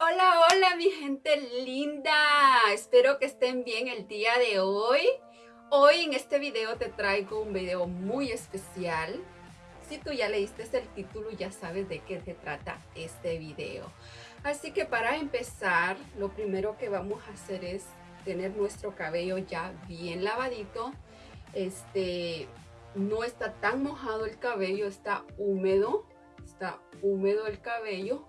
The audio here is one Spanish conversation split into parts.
Hola, hola mi gente linda. Espero que estén bien el día de hoy. Hoy en este video te traigo un video muy especial. Si tú ya leíste el título ya sabes de qué se trata este video. Así que para empezar, lo primero que vamos a hacer es tener nuestro cabello ya bien lavadito. Este, no está tan mojado el cabello, está húmedo. Está húmedo el cabello.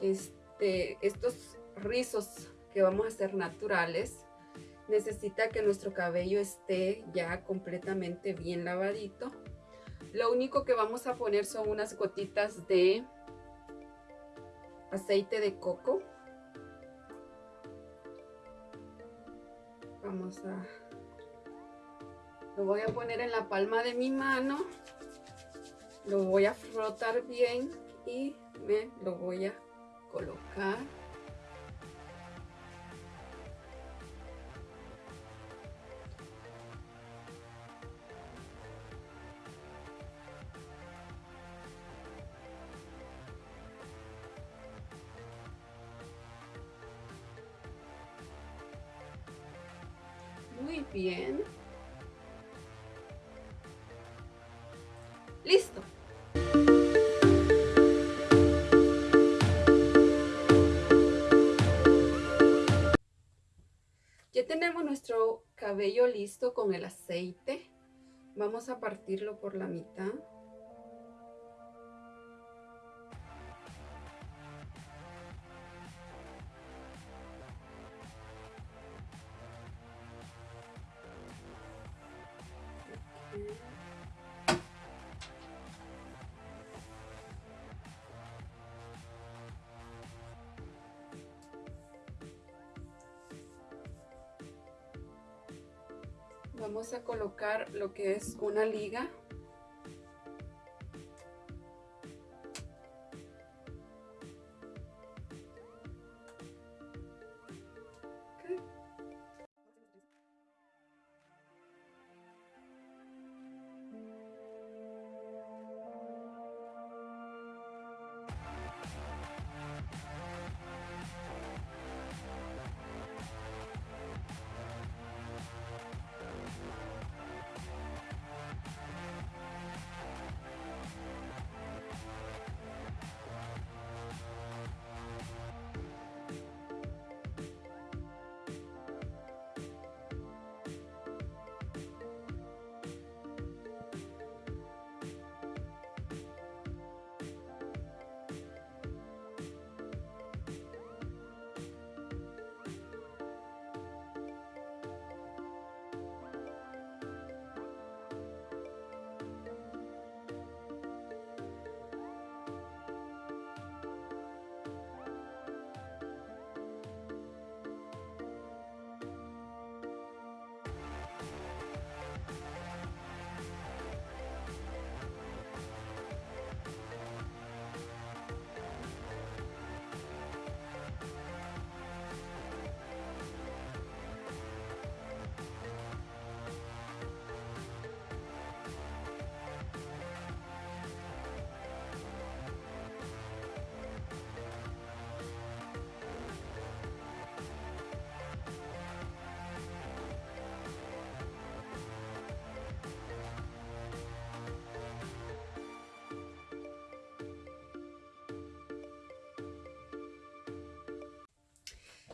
Este, estos rizos que vamos a hacer naturales, necesita que nuestro cabello esté ya completamente bien lavadito. Lo único que vamos a poner son unas gotitas de aceite de coco. Vamos a... Lo voy a poner en la palma de mi mano. Lo voy a frotar bien y me lo voy a colocar. Muy bien. Listo tenemos nuestro cabello listo con el aceite. Vamos a partirlo por la mitad. Vamos a colocar lo que es una liga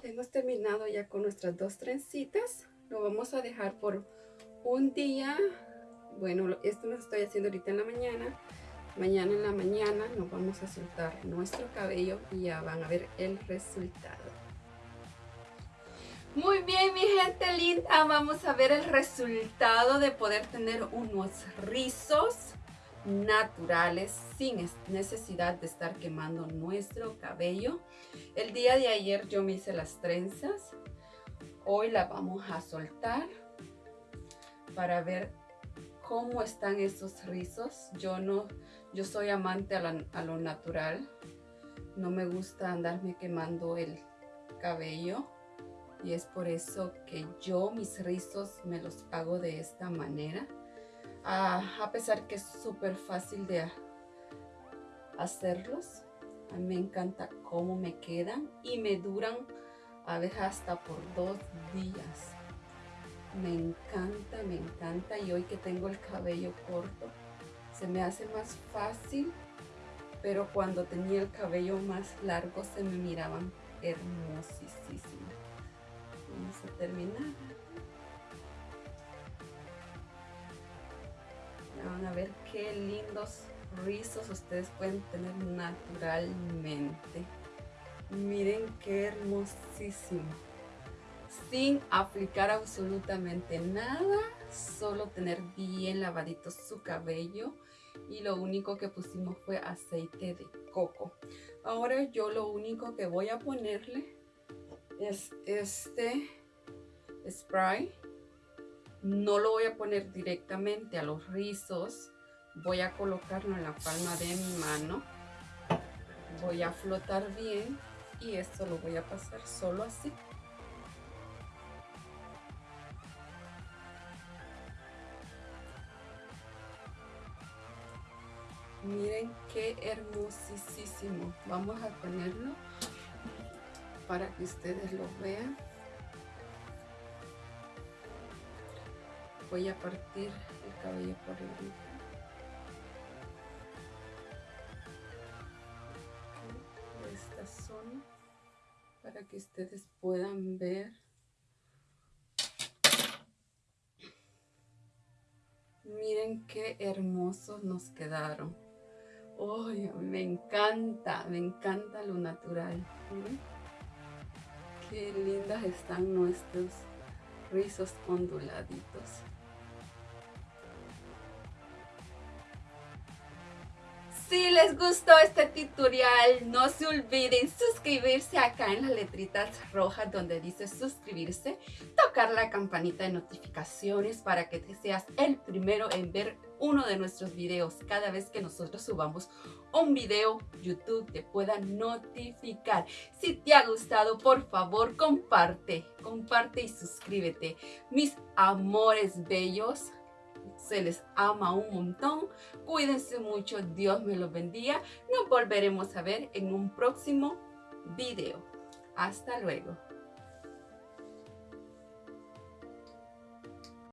hemos terminado ya con nuestras dos trencitas. Lo vamos a dejar por un día. Bueno esto lo estoy haciendo ahorita en la mañana. Mañana en la mañana nos vamos a soltar nuestro cabello y ya van a ver el resultado. Muy bien mi gente linda vamos a ver el resultado de poder tener unos rizos naturales sin necesidad de estar quemando nuestro cabello. El día de ayer yo me hice las trenzas. Hoy la vamos a soltar para ver cómo están estos rizos. Yo no, yo soy amante a, lo natural. No me gusta andarme quemando el cabello y es por eso que yo mis rizos me los hago de esta manera a pesar que es súper fácil de hacerlos A mí me encanta cómo me quedan y me duran a veces hasta por dos días. Me encanta, me encanta. Y hoy que tengo el cabello corto, se me hace más fácil. Pero cuando tenía el cabello más largo, se me miraban hermosísimos. Vamos a terminar. Van a ver qué lindos rizos ustedes pueden tener naturalmente. Miren qué hermosísimo. Sin aplicar absolutamente nada, solo tener bien lavadito su cabello y lo único que pusimos fue aceite de coco. Ahora yo lo único que voy a ponerle es este spray. No lo voy a poner directamente a los rizos. Voy a colocarlo en la palma de mi mano. Voy a flotar bien y esto lo voy a pasar solo así. Miren qué hermosísimo. Vamos a ponerlo para que ustedes lo vean. Voy a partir el cabello por la mitad. para que ustedes puedan ver. Miren qué hermosos nos quedaron. Me encanta me encanta lo natural. Qué lindas están nuestros rizos onduladitos Si les gustó este tutorial, no se olviden suscribirse acá en las letritas rojas donde dice suscribirse, tocar la campanita de notificaciones para que te seas el primero en ver uno de nuestros videos. Cada vez que nosotros subamos un video, YouTube te pueda notificar. Si te ha gustado, por favor, comparte, comparte y suscríbete. Mis amores bellos, se les ama un montón. Cuídense mucho, Dios me los bendiga. Nos volveremos a ver en un próximo video. Hasta luego.